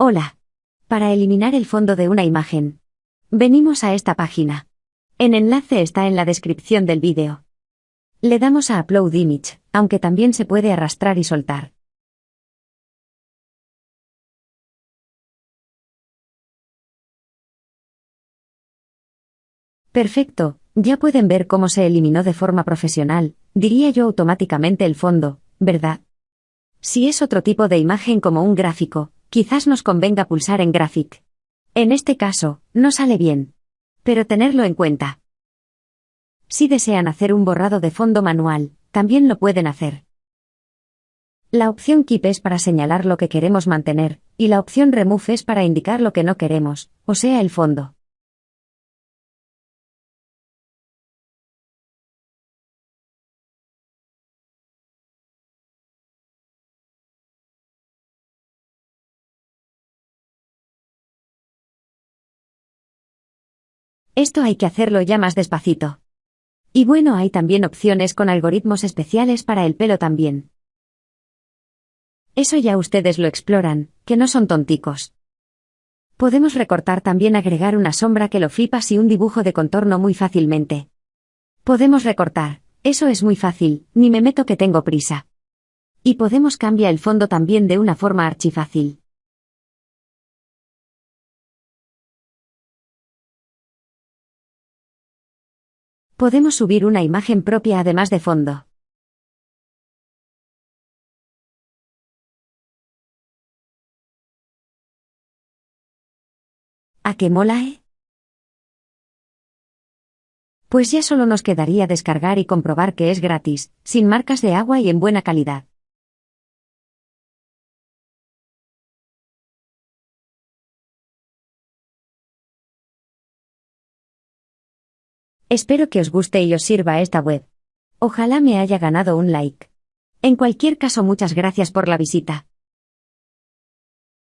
Hola. Para eliminar el fondo de una imagen. Venimos a esta página. El enlace está en la descripción del vídeo. Le damos a Upload Image, aunque también se puede arrastrar y soltar. Perfecto, ya pueden ver cómo se eliminó de forma profesional, diría yo automáticamente el fondo, ¿verdad? Si es otro tipo de imagen como un gráfico, quizás nos convenga pulsar en Graphic. En este caso, no sale bien. Pero tenerlo en cuenta. Si desean hacer un borrado de fondo manual, también lo pueden hacer. La opción Keep es para señalar lo que queremos mantener, y la opción Remove es para indicar lo que no queremos, o sea el fondo. Esto hay que hacerlo ya más despacito. Y bueno, hay también opciones con algoritmos especiales para el pelo también. Eso ya ustedes lo exploran, que no son tonticos. Podemos recortar también agregar una sombra que lo flipas y un dibujo de contorno muy fácilmente. Podemos recortar, eso es muy fácil, ni me meto que tengo prisa. Y podemos cambiar el fondo también de una forma archifácil. Podemos subir una imagen propia además de fondo. ¿A qué mola, eh? Pues ya solo nos quedaría descargar y comprobar que es gratis, sin marcas de agua y en buena calidad. Espero que os guste y os sirva esta web. Ojalá me haya ganado un like. En cualquier caso muchas gracias por la visita.